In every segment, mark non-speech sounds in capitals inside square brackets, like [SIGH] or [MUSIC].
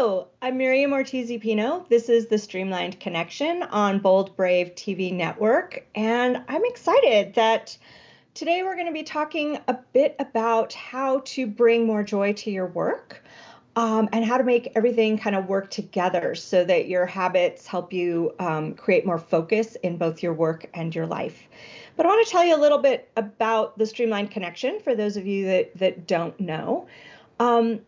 Hello, I'm Miriam Ortiz Pino. This is the Streamlined Connection on Bold Brave TV Network, and I'm excited that today we're going to be talking a bit about how to bring more joy to your work um, and how to make everything kind of work together so that your habits help you um, create more focus in both your work and your life. But I want to tell you a little bit about the Streamlined Connection for those of you that, that don't know. Um,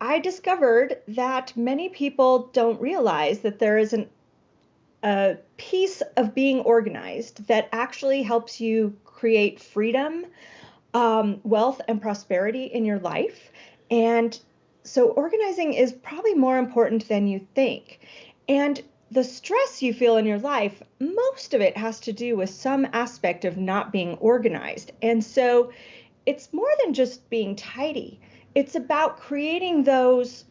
I discovered that many people don't realize that there is an, a piece of being organized that actually helps you create freedom, um, wealth, and prosperity in your life. And so, organizing is probably more important than you think. And the stress you feel in your life, most of it has to do with some aspect of not being organized. And so, it's more than just being tidy it's about creating those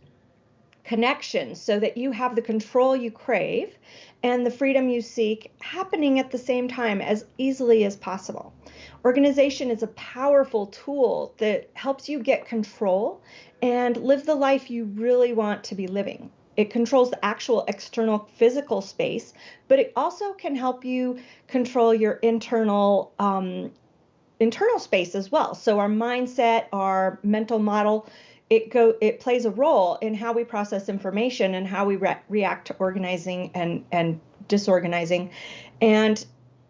connections so that you have the control you crave and the freedom you seek happening at the same time as easily as possible. Organization is a powerful tool that helps you get control and live the life you really want to be living. It controls the actual external physical space, but it also can help you control your internal um, internal space as well. So our mindset, our mental model, it go it plays a role in how we process information and how we re- react to organizing and and disorganizing. And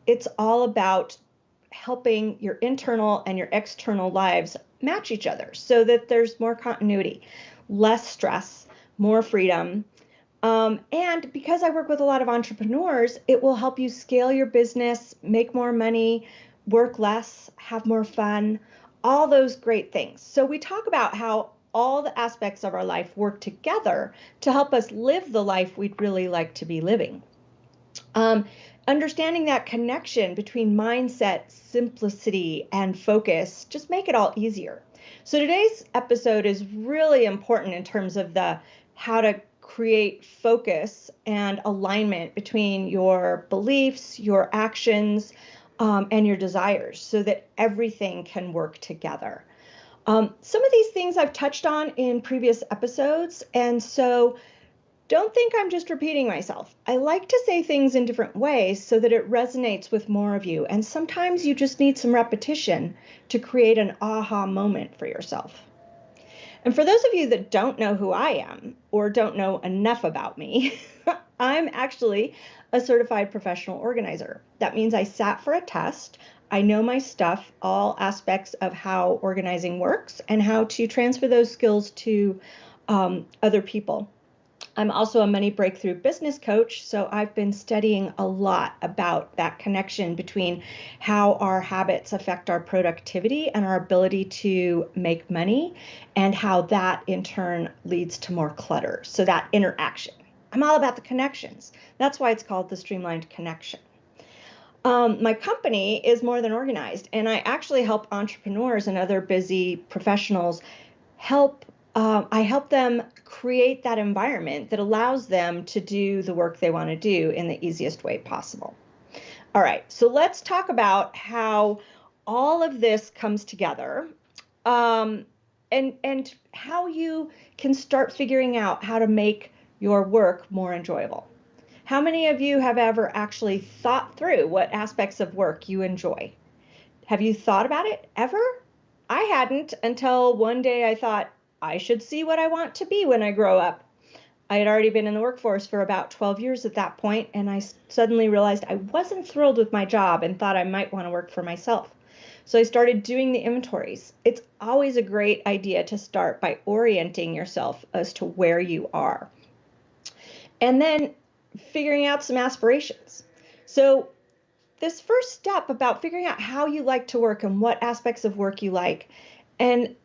it's all about helping your internal and your external lives match each other so that there's more continuity, less stress, more freedom. Um, and because I work with a lot of entrepreneurs, it will help you scale your business, make more money, work less, have more fun, all those great things. So we talk about how all the aspects of our life work together to help us live the life we'd really like to be living. Um, understanding that connection between mindset, simplicity, and focus just make it all easier. So today's episode is really important in terms of the how to create focus and alignment between your beliefs, your actions, um, and your desires so that everything can work together. Um, some of these things I've touched on in previous episodes, and so don't think I'm just repeating myself. I like to say things in different ways so that it resonates with more of you, and sometimes you just need some repetition to create an aha moment for yourself. And for those of you that don't know who I am or don't know enough about me, [LAUGHS] I'm actually a certified professional organizer. That means I sat for a test. I know my stuff, all aspects of how organizing works, and how to transfer those skills to um, other people. I'm also a money breakthrough business coach, so I've been studying a lot about that connection between how our habits affect our productivity and our ability to make money, and how that in turn leads to more clutter. So, that interaction. I'm all about the connections. That's why it's called the Streamlined Connection. Um, my company is more than organized, and I actually help entrepreneurs and other busy professionals help. Uh, I help them create that environment that allows them to do the work they want to do in the easiest way possible. All right, so let's talk about how all of this comes together um, and, and how you can start figuring out how to make your work more enjoyable. How many of you have ever actually thought through what aspects of work you enjoy? Have you thought about it ever? I hadn't until one day I thought I should see what I want to be when I grow up. I had already been in the workforce for about 12 years at that point, and I suddenly realized I wasn't thrilled with my job and thought I might want to work for myself. So I started doing the inventories. It's always a great idea to start by orienting yourself as to where you are and then figuring out some aspirations. So, this first step about figuring out how you like to work and what aspects of work you like. And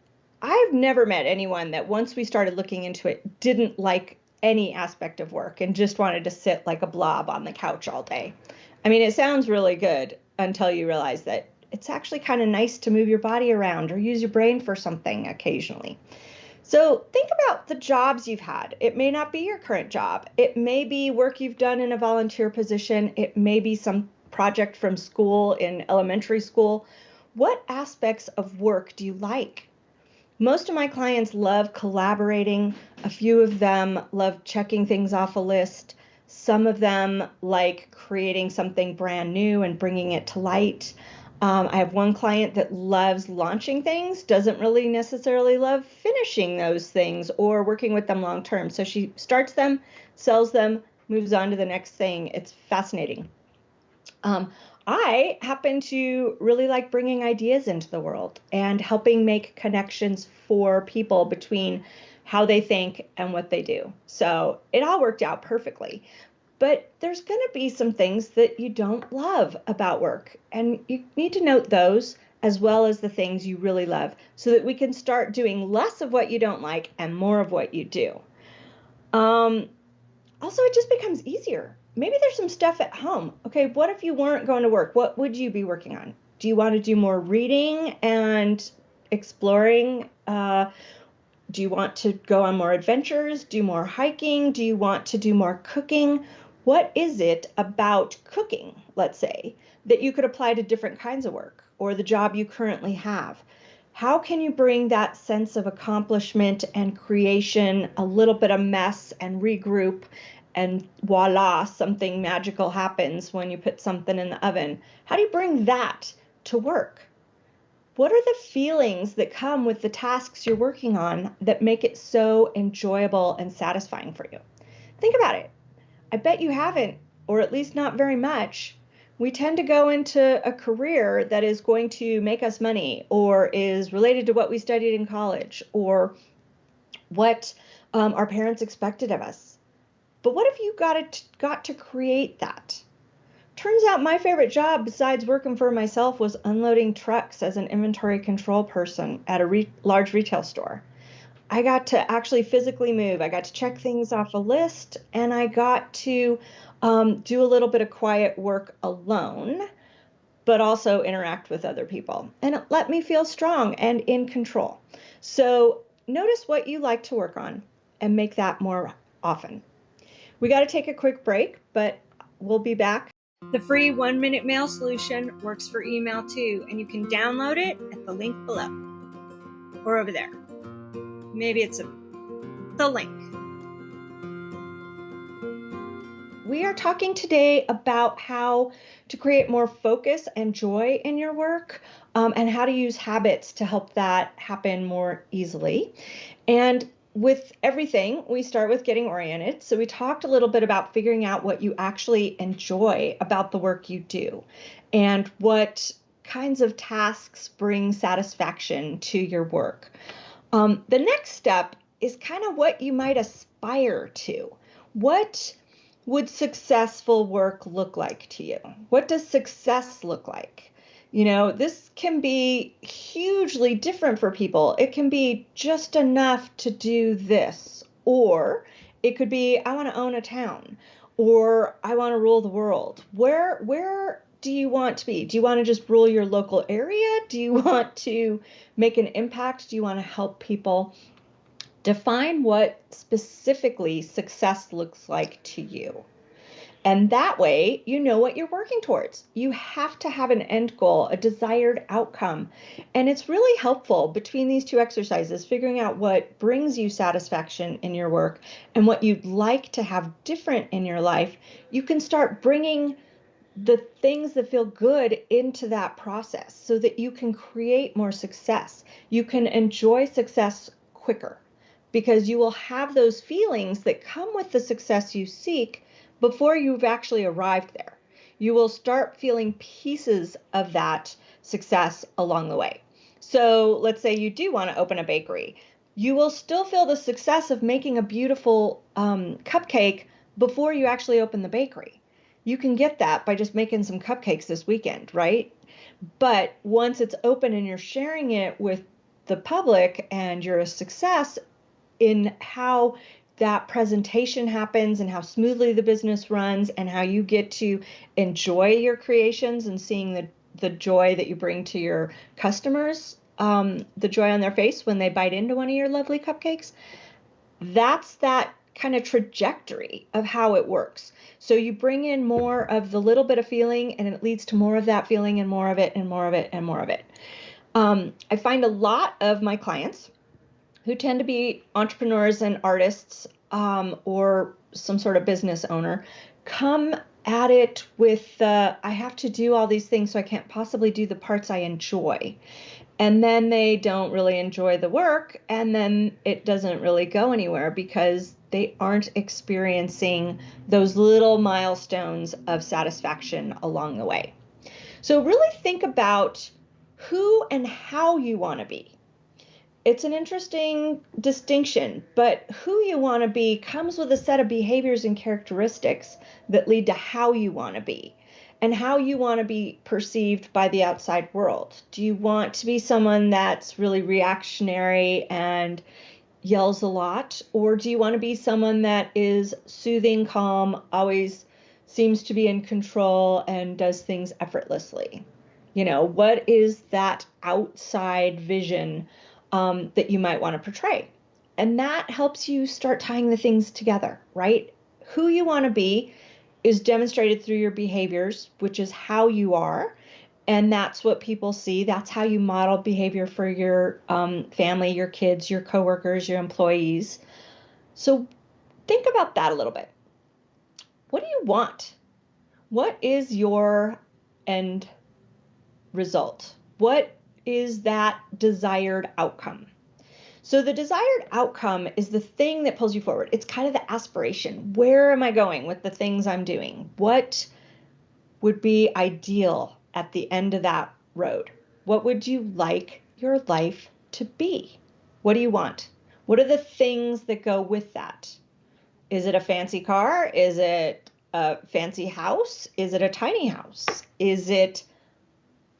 I've never met anyone that once we started looking into it didn't like any aspect of work and just wanted to sit like a blob on the couch all day. I mean, it sounds really good until you realize that it's actually kind of nice to move your body around or use your brain for something occasionally. So think about the jobs you've had. It may not be your current job. It may be work you've done in a volunteer position. It may be some project from school in elementary school. What aspects of work do you like? most of my clients love collaborating. A few of them love checking things off a list. Some of them like creating something brand new and bringing it to light. Um, I have one client that loves launching things, doesn't really necessarily love finishing those things or working with them long term. So she starts them, sells them, moves on to the next thing. It's fascinating. Um, I happen to really like bringing ideas into the world and helping make connections for people between how they think and what they do. So it all worked out perfectly. But there's going to be some things that you don't love about work, and you need to note those as well as the things you really love so that we can start doing less of what you don't like and more of what you do. Um, also, it just becomes easier maybe there's some stuff at home. Okay, what if you weren't going to work? What would you be working on? Do you want to do more reading and exploring? Uh, do you want to go on more adventures, do more hiking? Do you want to do more cooking? What is it about cooking, let's say, that you could apply to different kinds of work or the job you currently have? How can you bring that sense of accomplishment and creation, a little bit of mess, and regroup and voila, something magical happens when you put something in the oven. How do you bring that to work? What are the feelings that come with the tasks you're working on that make it so enjoyable and satisfying for you? Think about it. I bet you haven't, or at least not very much. We tend to go into a career that is going to make us money or is related to what we studied in college or what um, our parents expected of us but what if you got it got to create that? Turns out my favorite job besides working for myself was unloading trucks as an inventory control person at a re- large retail store. I got to actually physically move. I got to check things off a list and I got to um, do a little bit of quiet work alone, but also interact with other people. And it let me feel strong and in control. So notice what you like to work on and make that more often. We got to take a quick break, but we'll be back. The free one minute mail solution works for email too, and you can download it at the link below or over there. Maybe it's a, the link. We are talking today about how to create more focus and joy in your work um, and how to use habits to help that happen more easily. And with everything, we start with getting oriented. So, we talked a little bit about figuring out what you actually enjoy about the work you do and what kinds of tasks bring satisfaction to your work. Um, the next step is kind of what you might aspire to. What would successful work look like to you? What does success look like? You know, this can be hugely different for people. It can be just enough to do this, or it could be I want to own a town, or I want to rule the world. Where where do you want to be? Do you want to just rule your local area? Do you [LAUGHS] want to make an impact? Do you want to help people? Define what specifically success looks like to you. And that way, you know what you're working towards. You have to have an end goal, a desired outcome. And it's really helpful between these two exercises, figuring out what brings you satisfaction in your work and what you'd like to have different in your life. You can start bringing the things that feel good into that process so that you can create more success. You can enjoy success quicker because you will have those feelings that come with the success you seek before you've actually arrived there. You will start feeling pieces of that success along the way. So let's say you do want to open a bakery. You will still feel the success of making a beautiful um, cupcake before you actually open the bakery. You can get that by just making some cupcakes this weekend, right? But once it's open and you're sharing it with the public and you're a success in how that presentation happens and how smoothly the business runs and how you get to enjoy your creations and seeing the, the joy that you bring to your customers, um, the joy on their face when they bite into one of your lovely cupcakes. That's that kind of trajectory of how it works. So you bring in more of the little bit of feeling and it leads to more of that feeling and more of it and more of it and more of it. Um, I find a lot of my clients who tend to be entrepreneurs and artists um, or some sort of business owner come at it with the I have to do all these things, so I can't possibly do the parts I enjoy. And then they don't really enjoy the work, and then it doesn't really go anywhere because they aren't experiencing those little milestones of satisfaction along the way. So, really think about who and how you want to be it's an interesting distinction, but who you want to be comes with a set of behaviors and characteristics that lead to how you want to be and how you want to be perceived by the outside world. Do you want to be someone that's really reactionary and yells a lot, or do you want to be someone that is soothing, calm, always seems to be in control and does things effortlessly? You know, what is that outside vision um, that you might want to portray. And that helps you start tying the things together, right? Who you want to be is demonstrated through your behaviors, which is how you are. And that's what people see. That's how you model behavior for your um, family, your kids, your coworkers, your employees. So think about that a little bit. What do you want? What is your end result? What is that desired outcome. So the desired outcome is the thing that pulls you forward. It's kind of the aspiration. Where am I going with the things I'm doing? What would be ideal at the end of that road? What would you like your life to be? What do you want? What are the things that go with that? Is it a fancy car? Is it a fancy house? Is it a tiny house? Is it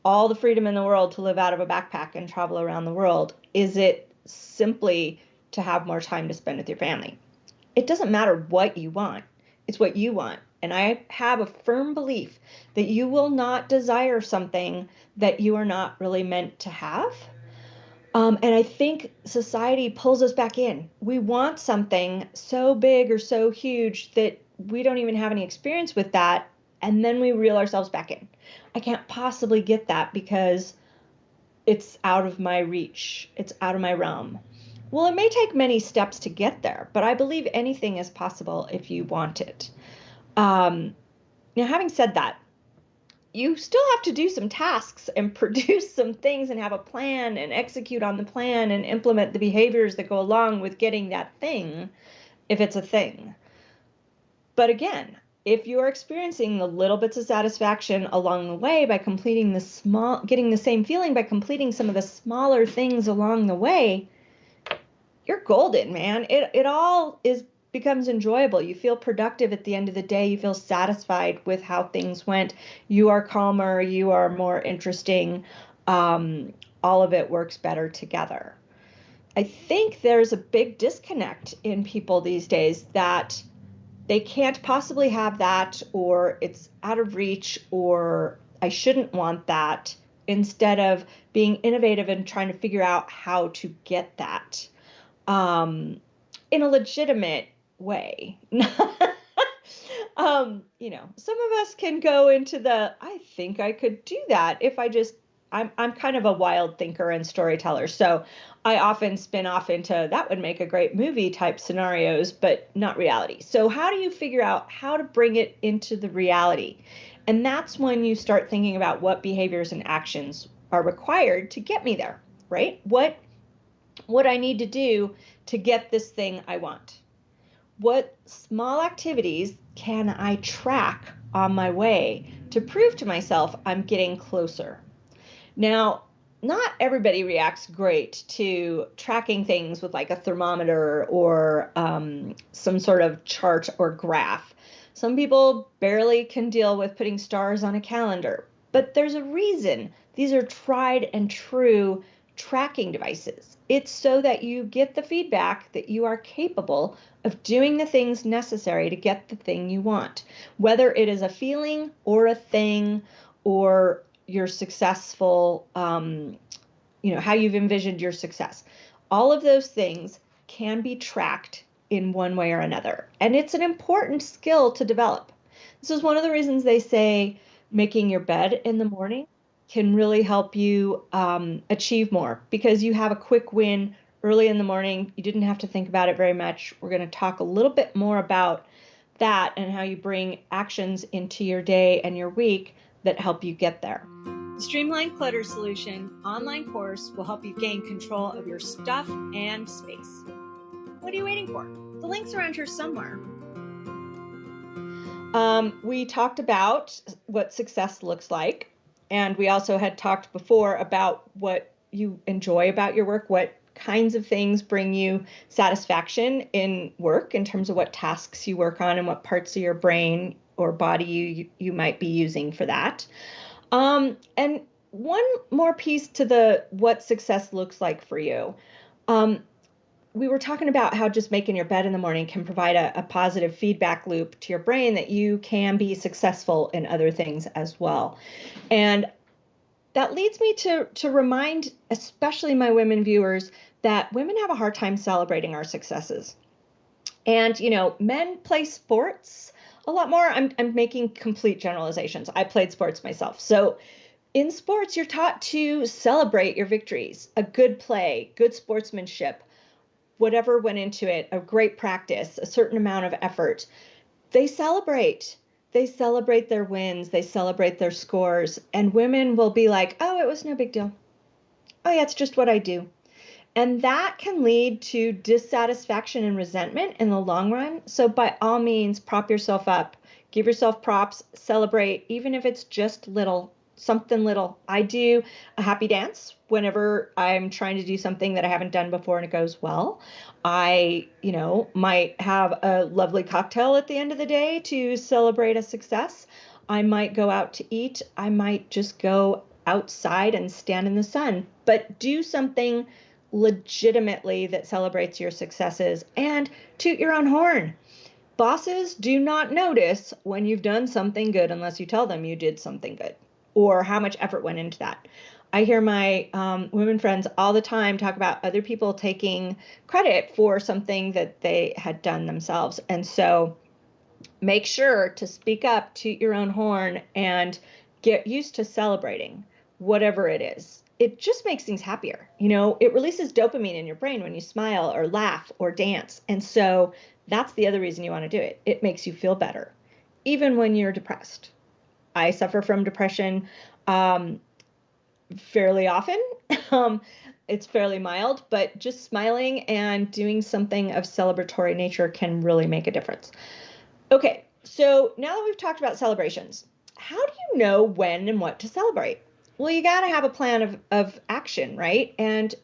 all the freedom in the world to live out of a backpack and travel around the world? Is it simply to have more time to spend with your family? It doesn't matter what you want, it's what you want. And I have a firm belief that you will not desire something that you are not really meant to have. Um, and I think society pulls us back in. We want something so big or so huge that we don't even have any experience with that. And then we reel ourselves back in. I can't possibly get that because it's out of my reach, it's out of my realm. Well, it may take many steps to get there, but I believe anything is possible if you want it. Um, now, having said that, you still have to do some tasks and [LAUGHS] produce some things and have a plan and execute on the plan and implement the behaviors that go along with getting that thing if it's a thing. But again, if you're experiencing the little bits of satisfaction along the way by completing the small getting the same feeling by completing some of the smaller things along the way you're golden man it it all is becomes enjoyable. You feel productive at the end of the day. You feel satisfied with how things went. You are calmer. You are more interesting. Um, all of it works better together. I think there's a big disconnect in people these days that they can't possibly have that, or it's out of reach, or I shouldn't want that, instead of being innovative and trying to figure out how to get that. Um, in a legitimate way. [LAUGHS] um, you know, some of us can go into the I think I could do that if I just I'm I'm kind of a wild thinker and storyteller. So I often spin off into that would make a great movie type scenarios, but not reality. So how do you figure out how to bring it into the reality? And that's when you start thinking about what behaviors and actions are required to get me there, right? What what I need to do to get this thing I want. What small activities can I track on my way to prove to myself I'm getting closer? Now, not everybody reacts great to tracking things with like a thermometer or um, some sort of chart or graph. Some people barely can deal with putting stars on a calendar, but there's a reason. These are tried and true tracking devices. It's so that you get the feedback that you are capable of doing the things necessary to get the thing you want, whether it is a feeling or a thing or your successful, um, you know, how you've envisioned your success. All of those things can be tracked in one way or another. And it's an important skill to develop. This is one of the reasons they say making your bed in the morning can really help you um, achieve more because you have a quick win early in the morning. You didn't have to think about it very much. We're going to talk a little bit more about that and how you bring actions into your day and your week that help you get there. The Streamlined Clutter Solution online course will help you gain control of your stuff and space. What are you waiting for? The link's around here somewhere. Um, we talked about what success looks like, and we also had talked before about what you enjoy about your work, what kinds of things bring you satisfaction in work in terms of what tasks you work on and what parts of your brain or body you you might be using for that. Um, and one more piece to the what success looks like for you. Um, we were talking about how just making your bed in the morning can provide a, a, positive feedback loop to your brain that you can be successful in other things as well. And that leads me to, to remind, especially my women viewers, that women have a hard time celebrating our successes. And, you know, men play sports a lot more. I'm, I'm making complete generalizations. I played sports myself. So, in sports, you're taught to celebrate your victories, a good play, good sportsmanship whatever went into it, a great practice, a certain amount of effort, they celebrate. They celebrate their wins, they celebrate their scores, and women will be like, oh, it was no big deal. Oh, yeah, it's just what I do. And that can lead to dissatisfaction and resentment in the long run. So, by all means, prop yourself up, give yourself props, celebrate, even if it's just little something little. I do a happy dance whenever I'm trying to do something that I haven't done before and it goes well. I, you know, might have a lovely cocktail at the end of the day to celebrate a success. I might go out to eat. I might just go outside and stand in the sun, but do something legitimately that celebrates your successes and toot your own horn. Bosses do not notice when you've done something good unless you tell them you did something good or how much effort went into that. I hear my um, women friends all the time talk about other people taking credit for something that they had done themselves. And so make sure to speak up to your own horn and get used to celebrating whatever it is. It just makes things happier. You know, it releases dopamine in your brain when you smile or laugh or dance. And so that's the other reason you want to do it. It makes you feel better, even when you're depressed. I suffer from depression um, fairly often. [LAUGHS] um, it's fairly mild, but just smiling and doing something of celebratory nature can really make a difference. Okay, so now that we've talked about celebrations, how do you know when and what to celebrate? Well, you got to have a plan of, of action, right? And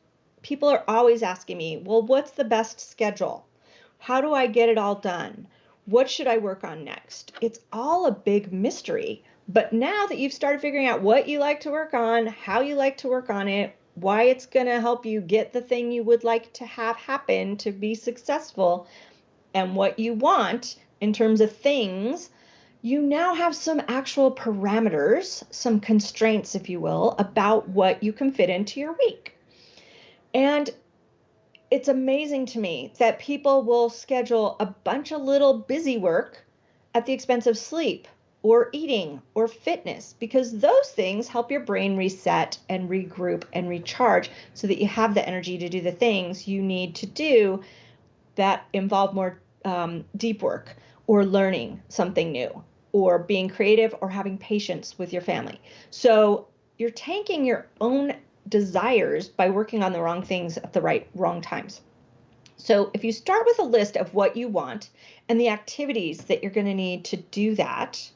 people are always asking me, well, what's the best schedule? How do I get it all done? What should I work on next? It's all a big mystery. But now that you've started figuring out what you like to work on, how you like to work on it, why it's going to help you get the thing you would like to have happen to be successful, and what you want in terms of things, you now have some actual parameters, some constraints, if you will, about what you can fit into your week. And it's amazing to me that people will schedule a bunch of little busy work at the expense of sleep or eating or fitness because those things help your brain reset and regroup and recharge so that you have the energy to do the things you need to do that involve more um, deep work or learning something new or being creative or having patience with your family. So you're tanking your own desires by working on the wrong things at the right wrong times. So if you start with a list of what you want and the activities that you're going to need to do that,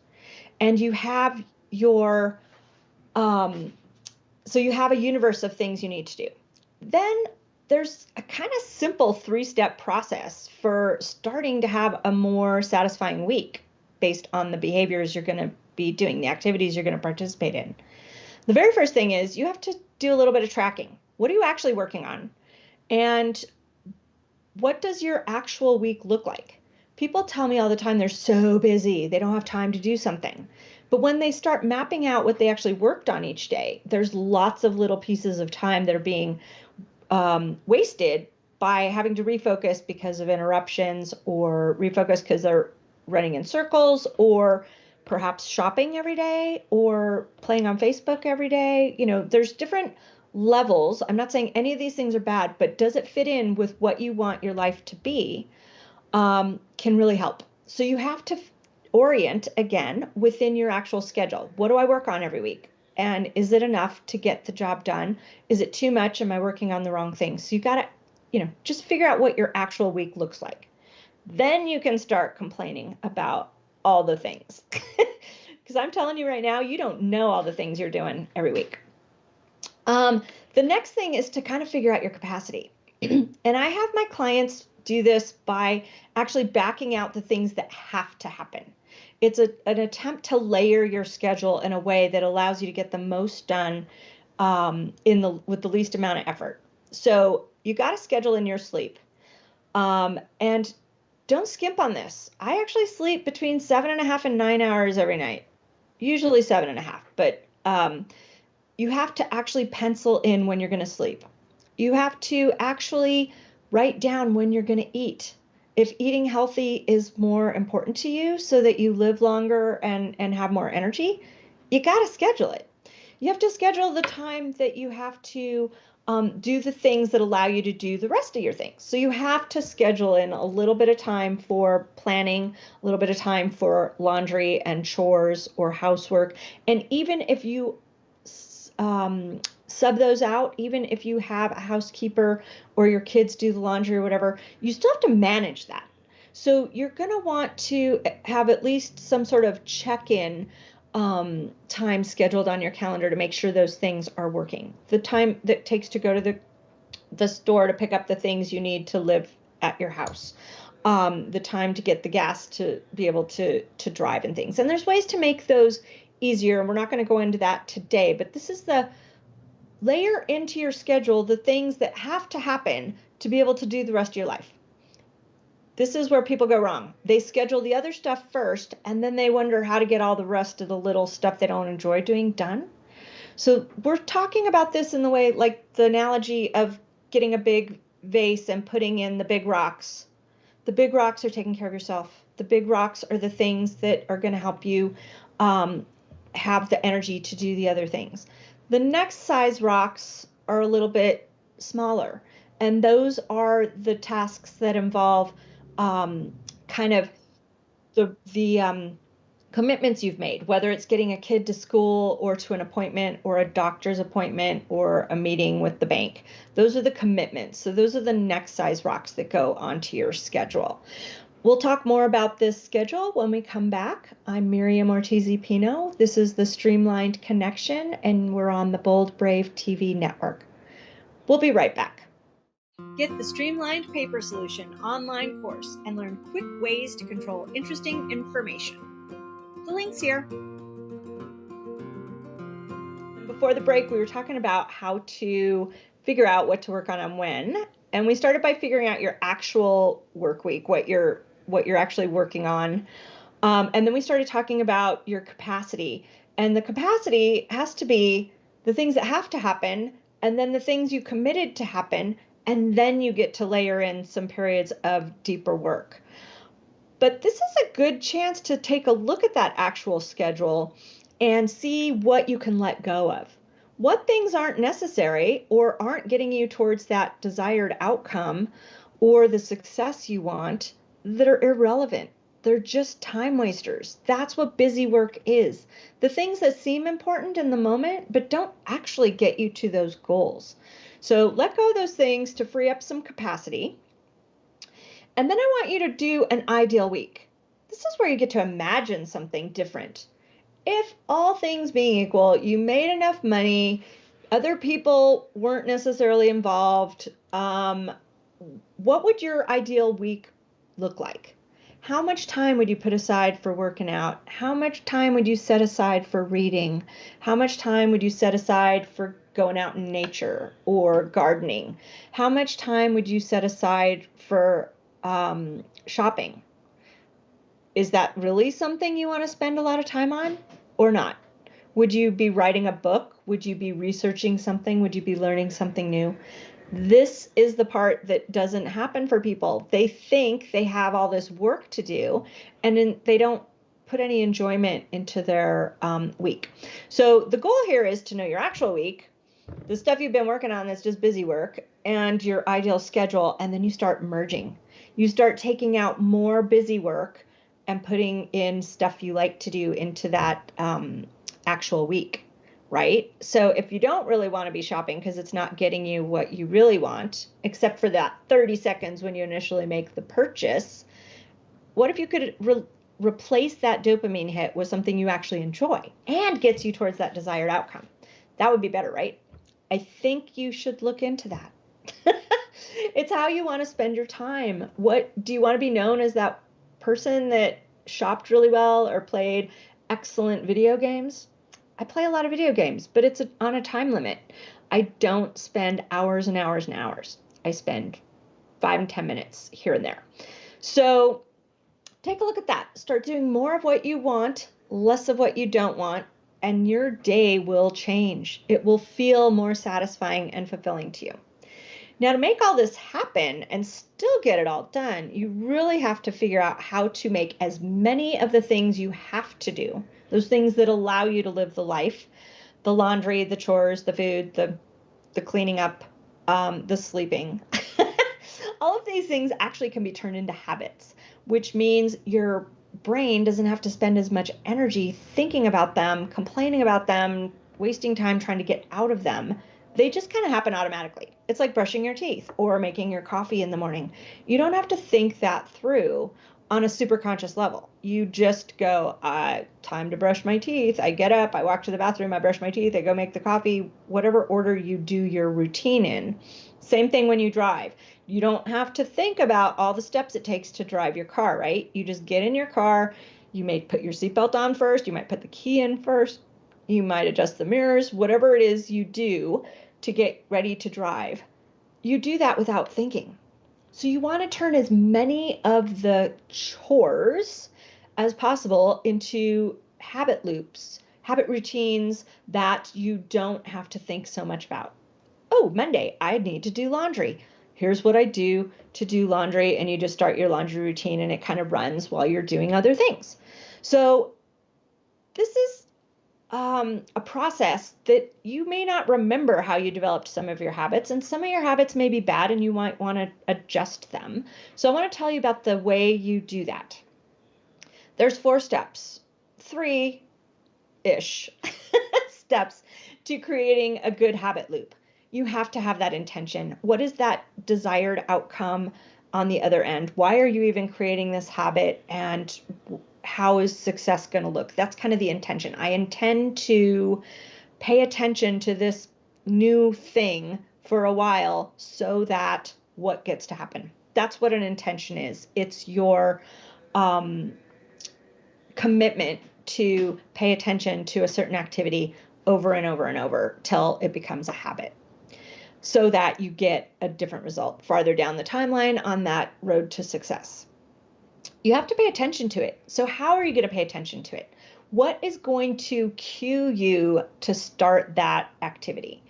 and you have your um, so you have a universe of things you need to do. Then there's a kind of simple three step process for starting to have a more satisfying week based on the behaviors you're going to be doing the activities you're going to participate in. The very first thing is you have to do a little bit of tracking. What are you actually working on? And what does your actual week look like People tell me all the time they're so busy, they don't have time to do something. But when they start mapping out what they actually worked on each day, there's lots of little pieces of time that are being um, wasted by having to refocus because of interruptions or refocus because they're running in circles or perhaps shopping every day or playing on Facebook every day. You know, there's different levels, I'm not saying any of these things are bad, but does it fit in with what you want your life to be? Um, can really help. So you have to orient again within your actual schedule. What do I work on every week? And is it enough to get the job done? Is it too much? Am I working on the wrong things? So you got to, you know, just figure out what your actual week looks like. Then you can start complaining about all the things. [LAUGHS] Because I'm telling you right now, you don't know all the things you're doing every week. Um, the next thing is to kind of figure out your capacity. [CLEARS THROAT] and I have my clients do this by actually backing out the things that have to happen. It's a, an attempt to layer your schedule in a way that allows you to get the most done um, in the with the least amount of effort. So you got to schedule in your sleep, um, and don't skimp on this. I actually sleep between seven and a half and nine hours every night, usually seven and a half, but um, you have to actually pencil in when you're going to sleep. You have to actually write down when you're going to eat. If eating healthy is more important to you so that you live longer and, and have more energy, you got to schedule it. You have to schedule the time that you have to um, do the things that allow you to do the rest of your things. So you have to schedule in a little bit of time for planning, a little bit of time for laundry and chores or housework. And even if you um, sub those out, even if you have a housekeeper or your kids do the laundry or whatever, you still have to manage that. So you're going to want to have at least some sort of check in um, time scheduled on your calendar to make sure those things are working. The time that takes to go to the the store to pick up the things you need to live at your house. Um, the time to get the gas to be able to to drive and things. And there's ways to make those easier, and we're not going to go into that today. But this is the layer into your schedule the things that have to happen to be able to do the rest of your life. This is where people go wrong. They schedule the other stuff first and then they wonder how to get all the rest of the little stuff they don't enjoy doing done. So we're talking about this in the way like the analogy of getting a big vase and putting in the big rocks. The big rocks are taking care of yourself. The big rocks are the things that are going to help you um, have the energy to do the other things. The next size rocks are a little bit smaller, and those are the tasks that involve um, kind of the the um, commitments you've made, whether it's getting a kid to school or to an appointment or a doctor's appointment or a meeting with the bank. Those are the commitments. So those are the next size rocks that go onto your schedule. We'll talk more about this schedule when we come back. I'm Miriam Ortiz Pino. This is the Streamlined Connection, and we're on the Bold Brave TV network. We'll be right back. Get the Streamlined Paper Solution online course and learn quick ways to control interesting information. The link's here. Before the break, we were talking about how to figure out what to work on and when. And we started by figuring out your actual work week, what your what you're actually working on. Um, and then we started talking about your capacity. And the capacity has to be the things that have to happen, and then the things you committed to happen, and then you get to layer in some periods of deeper work. But this is a good chance to take a look at that actual schedule and see what you can let go of. What things aren't necessary or aren't getting you towards that desired outcome or the success you want that are irrelevant. They're just time wasters. That's what busy work is. The things that seem important in the moment, but don't actually get you to those goals. So let go of those things to free up some capacity. And then I want you to do an ideal week. This is where you get to imagine something different. If all things being equal, you made enough money, other people weren't necessarily involved, um, what would your ideal week look like? How much time would you put aside for working out? How much time would you set aside for reading? How much time would you set aside for going out in nature or gardening? How much time would you set aside for um, shopping? Is that really something you want to spend a lot of time on or not? Would you be writing a book? Would you be researching something? Would you be learning something new? This is the part that doesn't happen for people. They think they have all this work to do, and then they don't put any enjoyment into their um, week. So the goal here is to know your actual week the stuff you've been working on that's just busy work and your ideal schedule, and then you start merging. You start taking out more busy work and putting in stuff you like to do into that um, actual week, right? So if you don't really want to be shopping because it's not getting you what you really want, except for that 30 seconds when you initially make the purchase, what if you could re- replace that dopamine hit with something you actually enjoy and gets you towards that desired outcome? That would be better, right? I think you should look into that. [LAUGHS] it's how you want to spend your time. What do you want to be known as that person that shopped really well or played excellent video games? I play a lot of video games, but it's on a time limit. I don't spend hours and hours and hours. I spend five and 10 minutes here and there. So take a look at that. Start doing more of what you want, less of what you don't want, and your day will change. It will feel more satisfying and fulfilling to you. Now, to make all this happen and still get it all done, you really have to figure out how to make as many of the things you have to do, those things that allow you to live the life, the laundry, the chores, the food, the the cleaning up, um, the sleeping. [LAUGHS] all of these things actually can be turned into habits, which means your brain doesn't have to spend as much energy thinking about them, complaining about them, wasting time trying to get out of them. They just kind of happen automatically. It's like brushing your teeth or making your coffee in the morning. You don't have to think that through on a super conscious level. You just go, uh, time to brush my teeth. I get up, I walk to the bathroom, I brush my teeth, I go make the coffee, whatever order you do your routine in. Same thing when you drive. You don't have to think about all the steps it takes to drive your car, right? You just get in your car. You may put your seatbelt on first. You might put the key in first. You might adjust the mirrors, whatever it is you do to get ready to drive. You do that without thinking. So you want to turn as many of the chores as possible into habit loops, habit routines that you don't have to think so much about. Oh, Monday, I need to do laundry here's what I do to do laundry, and you just start your laundry routine and it kind of runs while you're doing other things. So, this is um, a process that you may not remember how you developed some of your habits, and some of your habits may be bad and you might want to adjust them. So, I want to tell you about the way you do that. There's four steps, three ish [LAUGHS] steps to creating a good habit loop you have to have that intention. What is that desired outcome on the other end? Why are you even creating this habit? And how is success going to look? That's kind of the intention. I intend to pay attention to this new thing for a while so that what gets to happen. That's what an intention is. It's your um, commitment to pay attention to a certain activity over and over and over till it becomes a habit so that you get a different result farther down the timeline on that road to success. You have to pay attention to it. So, how are you going to pay attention to it? What is going to cue you to start that activity?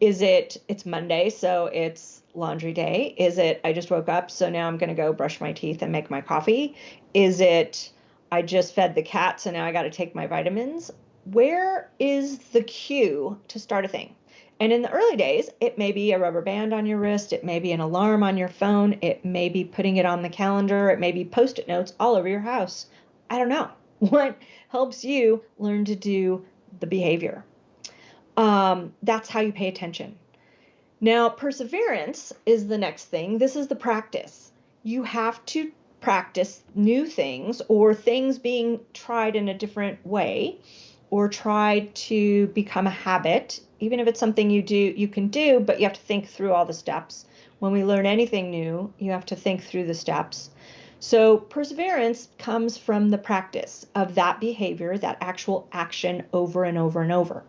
Is it it's Monday, so it's laundry day? Is it I just woke up, so now I'm going to go brush my teeth and make my coffee? Is it I just fed the cat, so now I got to take my vitamins? Where is the cue to start a thing? And in the early days, it may be a rubber band on your wrist, it may be an alarm on your phone, it may be putting it on the calendar, it may be post it notes all over your house. I don't know. [LAUGHS] What helps you learn to do the behavior? Um, that's how you pay attention. Now, perseverance is the next thing. This is the practice. You have to practice new things or things being tried in a different way or try to become a habit even if it's something you do you can do but you have to think through all the steps. When we learn anything new you have to think through the steps. So perseverance comes from the practice of that behavior that actual action over and over and over.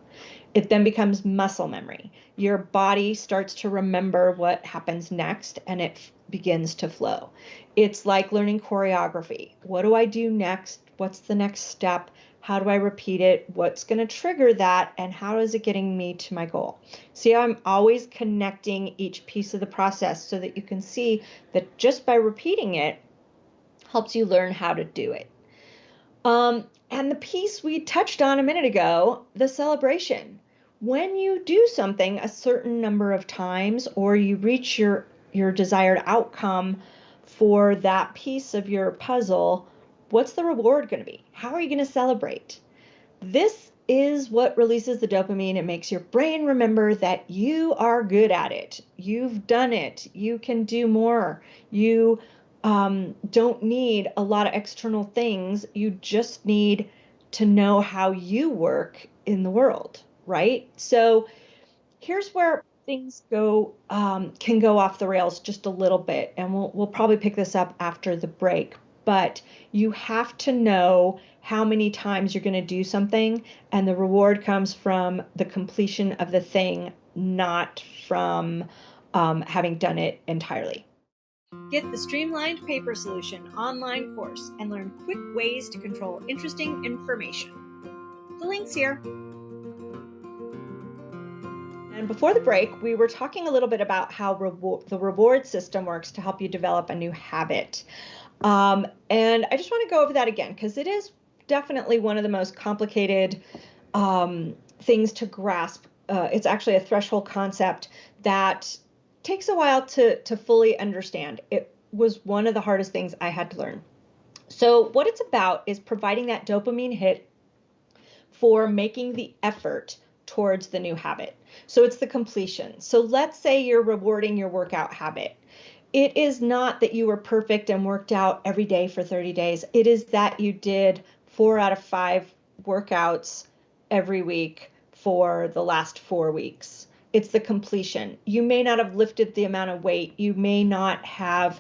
It then becomes muscle memory. Your body starts to remember what happens next and it begins to flow. It's like learning choreography. What do i do next? What's the next step how do I repeat it? What's going to trigger that? And how is it getting me to my goal? See, I'm always connecting each piece of the process so that you can see that just by repeating it helps you learn how to do it. Um, and the piece we touched on a minute ago, the celebration. when you do something a certain number of times or you reach your your desired outcome for that piece of your puzzle, what's the reward going to be? How are you going to celebrate? This is what releases the dopamine. It makes your brain remember that you are good at it. You've done it. You can do more. You um, don't need a lot of external things. You just need to know how you work in the world, right? So here's where things go um, can go off the rails just a little bit, and we'll we'll probably pick this up after the break. But you have to know how many times you're going to do something, and the reward comes from the completion of the thing, not from um, having done it entirely. Get the Streamlined Paper Solution online course and learn quick ways to control interesting information. The link's here. And before the break, we were talking a little bit about how the reward system works to help you develop a new habit. Um, and I just want to go over that again because it is definitely one of the most complicated um, things to grasp. Uh, it's actually a threshold concept that takes a while to, to fully understand. It was one of the hardest things I had to learn. So, what it's about is providing that dopamine hit for making the effort towards the new habit. So it's the completion. So let's say you're rewarding your workout habit. It is not that you were perfect and worked out every day for 30 days. It is that you did four out of five workouts every week for the last four weeks. It's the completion. You may not have lifted the amount of weight. You may not have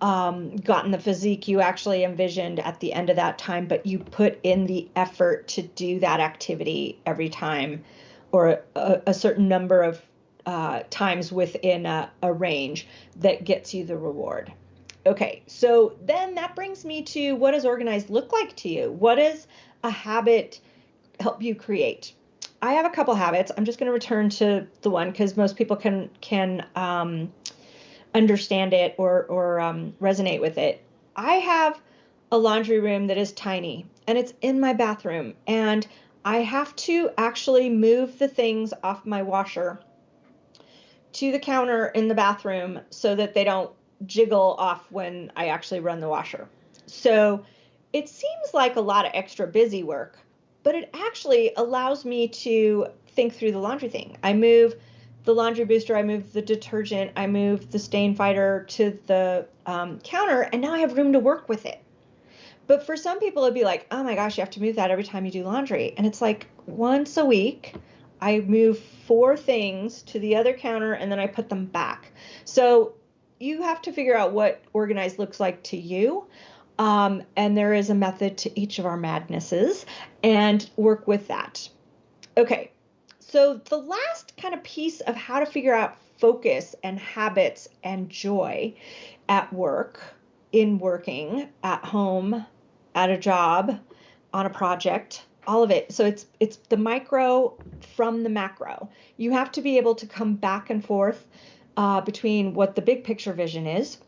um, gotten the physique you actually envisioned at the end of that time, but you put in the effort to do that activity every time or a, a certain number of uh, times within a, a range that gets you the reward. Okay, so then that brings me to what does organized look like to you? What does a habit help you create? I have a couple habits. I'm just going to return to the one because most people can can um, understand it or or um, resonate with it. I have a laundry room that is tiny and it's in my bathroom and I have to actually move the things off my washer to the counter in the bathroom so that they don't jiggle off when I actually run the washer. So it seems like a lot of extra busy work, but it actually allows me to think through the laundry thing. I move the laundry booster, I move the detergent, I move the stain fighter to the um, counter, and now I have room to work with it. But for some people, it'd be like, oh my gosh, you have to move that every time you do laundry. And it's like once a week, I move four things to the other counter and then I put them back. So you have to figure out what organized looks like to you. Um, and there is a method to each of our madnesses and work with that. Okay, so the last kind of piece of how to figure out focus and habits and joy at work, in working, at home, at a job, on a project, all of it. So it's it's the micro from the macro. You have to be able to come back and forth uh, between what the big picture vision is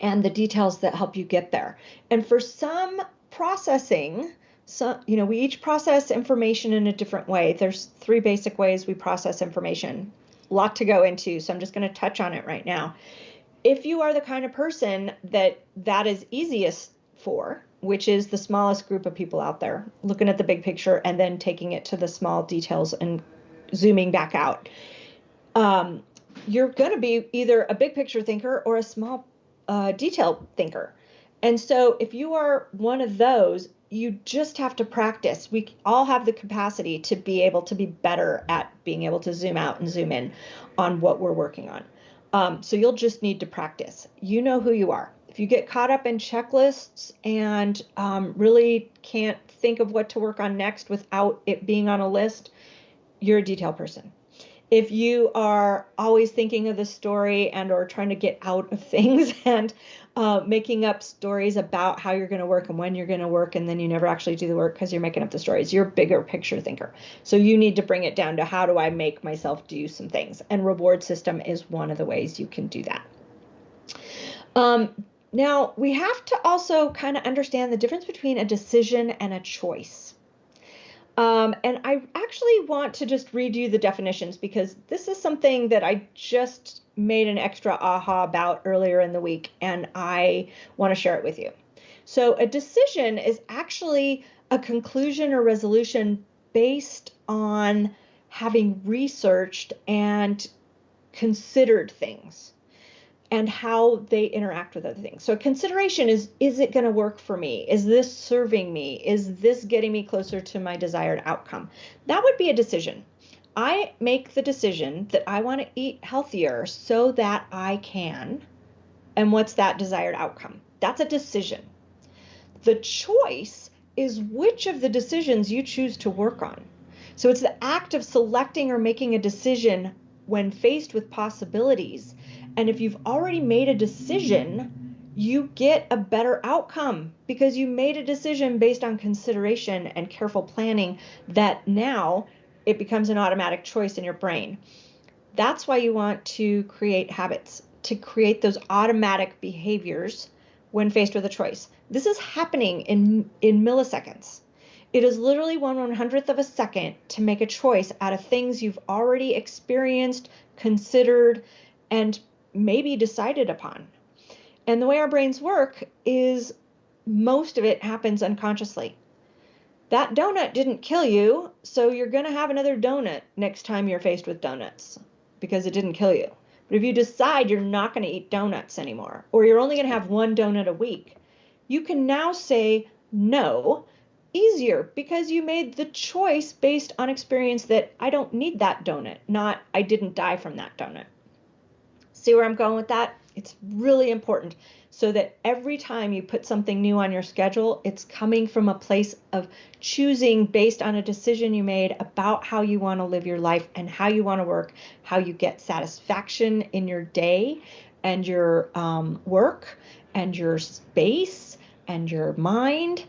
and the details that help you get there. And for some processing, so you know, we each process information in a different way. There's three basic ways we process information. A lot to go into, so I'm just going to touch on it right now. If you are the kind of person that that is easiest for, which is the smallest group of people out there, looking at the big picture and then taking it to the small details and zooming back out. Um, you're going to be either a big picture thinker or a small uh, detail thinker. And so if you are one of those, you just have to practice. We all have the capacity to be able to be better at being able to zoom out and zoom in on what we're working on. Um, so you'll just need to practice. You know who you are if you get caught up in checklists and um, really can't think of what to work on next without it being on a list, you're a detail person. If you are always thinking of the story and or trying to get out of [LAUGHS] things and uh, making up stories about how you're going to work and when you're going to work, and then you never actually do the work because you're making up the stories, you're a bigger picture thinker. So you need to bring it down to how do I make myself do some things? And reward system is one of the ways you can do that. Um, now, we have to also kind of understand the difference between a decision and a choice. Um, and I actually want to just read you the definitions because this is something that I just made an extra aha about earlier in the week, and I want to share it with you. So, a decision is actually a conclusion or resolution based on having researched and considered things and how they interact with other things. So consideration is is it going to work for me? Is this serving me? Is this getting me closer to my desired outcome? That would be a decision. I make the decision that I want to eat healthier so that I can. And what's that desired outcome? That's a decision. The choice is which of the decisions you choose to work on. So it's the act of selecting or making a decision when faced with possibilities and if you've already made a decision, you get a better outcome because you made a decision based on consideration and careful planning that now it becomes an automatic choice in your brain. That's why you want to create habits, to create those automatic behaviors when faced with a choice. This is happening in, in milliseconds. It is literally one one hundredth of a second to make a choice out of things you've already experienced, considered, and maybe decided upon. And the way our brains work is most of it happens unconsciously. That donut didn't kill you, so you're going to have another donut next time you're faced with donuts because it didn't kill you. But if you decide you're not going to eat donuts anymore, or you're only going to have one donut a week, you can now say no easier because you made the choice based on experience that I don't need that donut, not I didn't die from that donut. See where I'm going with that? It's really important so that every time you put something new on your schedule, it's coming from a place of choosing based on a decision you made about how you want to live your life and how you want to work, how you get satisfaction in your day and your um, work and your space and your mind.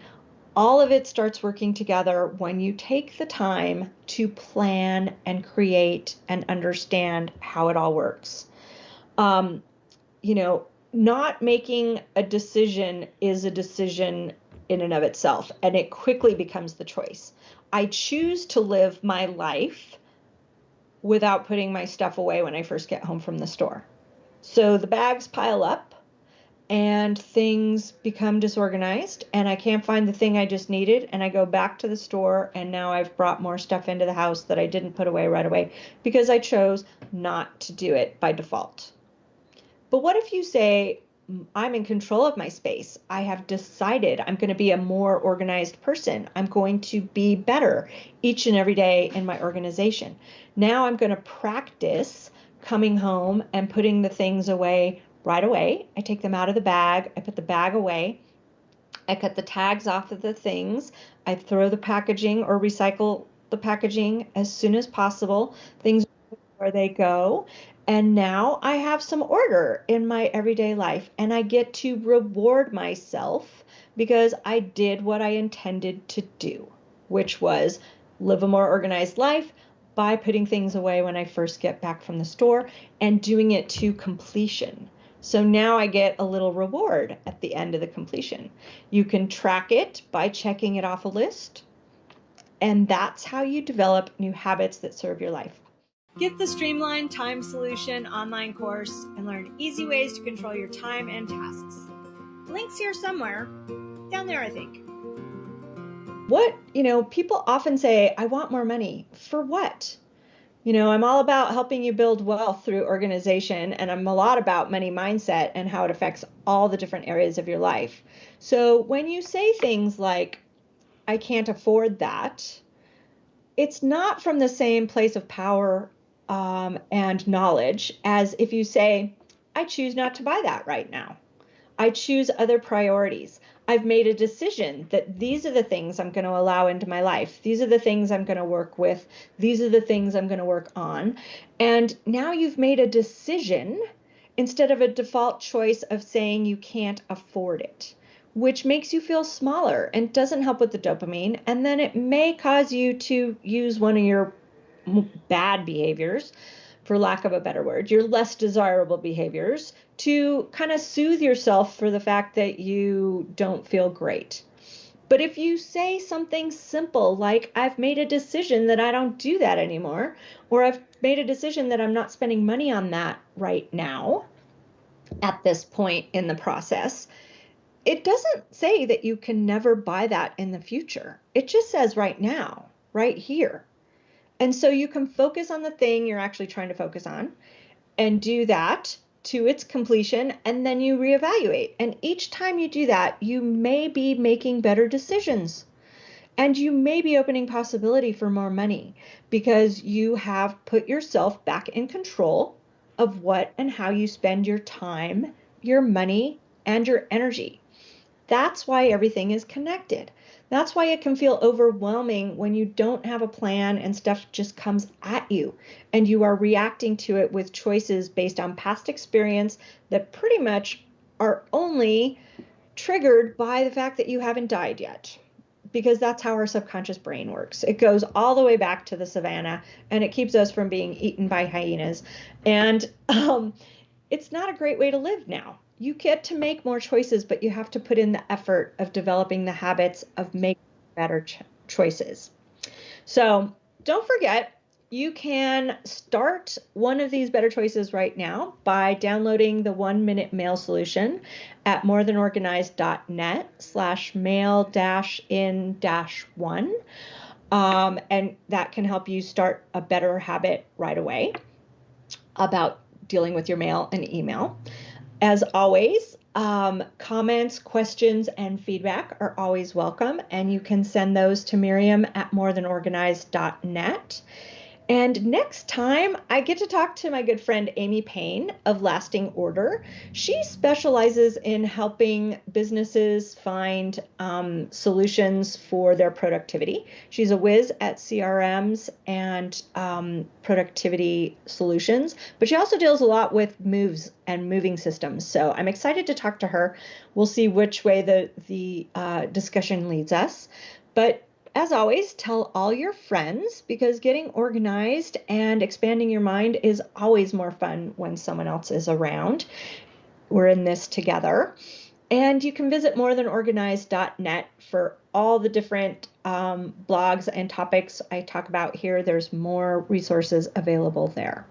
All of it starts working together when you take the time to plan and create and understand how it all works um, you know, not making a decision is a decision in and of itself, and it quickly becomes the choice. I choose to live my life without putting my stuff away when I first get home from the store. So the bags pile up and things become disorganized and I can't find the thing I just needed and I go back to the store and now I've brought more stuff into the house that I didn't put away right away because I chose not to do it by default. But what if you say, I'm in control of my space. I have decided I'm going to be a more organized person. I'm going to be better each and every day in my organization. Now I'm going to practice coming home and putting the things away right away. I take them out of the bag, I put the bag away. I cut the tags off of the things. I throw the packaging or recycle the packaging as soon as possible. Things they go. And now I have some order in my everyday life, and I get to reward myself because I did what I intended to do, which was live a more organized life by putting things away when I first get back from the store and doing it to completion. So now I get a little reward at the end of the completion. You can track it by checking it off a list, and that's how you develop new habits that serve your life. Get the Streamline Time Solution online course and learn easy ways to control your time and tasks. Links here somewhere. Down there, I think. What, you know, people often say, I want more money. For what? You know, I'm all about helping you build wealth through organization, and I'm a lot about money mindset and how it affects all the different areas of your life. So when you say things like, I can't afford that, it's not from the same place of power um, and knowledge as if you say, I choose not to buy that right now. I choose other priorities. I've made a decision that these are the things I'm going to allow into my life. These are the things I'm going to work with. These are the things I'm going to work on. And now you've made a decision instead of a default choice of saying you can't afford it, which makes you feel smaller and doesn't help with the dopamine. And then it may cause you to use one of your bad behaviors, for lack of a better word, your less desirable behaviors to kind of soothe yourself for the fact that you don't feel great. But if you say something simple like, I've made a decision that I don't do that anymore, or I've made a decision that I'm not spending money on that right now at this point in the process, it doesn't say that you can never buy that in the future. It just says right now, right here. And so you can focus on the thing you're actually trying to focus on and do that to its completion, and then you reevaluate. And each time you do that, you may be making better decisions. And you may be opening possibility for more money because you have put yourself back in control of what and how you spend your time, your money, and your energy. That's why everything is connected. That's why it can feel overwhelming when you don't have a plan and stuff just comes at you and you are reacting to it with choices based on past experience that pretty much are only triggered by the fact that you haven't died yet. Because that's how our subconscious brain works. It goes all the way back to the savannah and it keeps us from being eaten by hyenas. And um, it's not a great way to live now you get to make more choices, but you have to put in the effort of developing the habits of making better ch- choices. So don't forget, you can start one of these better choices right now by downloading the one minute mail solution at morethanorganized.net slash mail dash in dash one. Um, and that can help you start a better habit right away about dealing with your mail and email. As always, um, comments, questions, and feedback are always welcome, and you can send those to Miriam at morethanorganized.net. And next time, I get to talk to my good friend Amy Payne of Lasting Order. She specializes in helping businesses find um, solutions for their productivity. She's a whiz at CRMs and um, productivity solutions, but she also deals a lot with moves and moving systems. So I'm excited to talk to her. We'll see which way the the uh, discussion leads us. But as always, tell all your friends because getting organized and expanding your mind is always more fun when someone else is around. We're in this together. And you can visit morethanorganized.net for all the different um, blogs and topics I talk about here. There's more resources available there.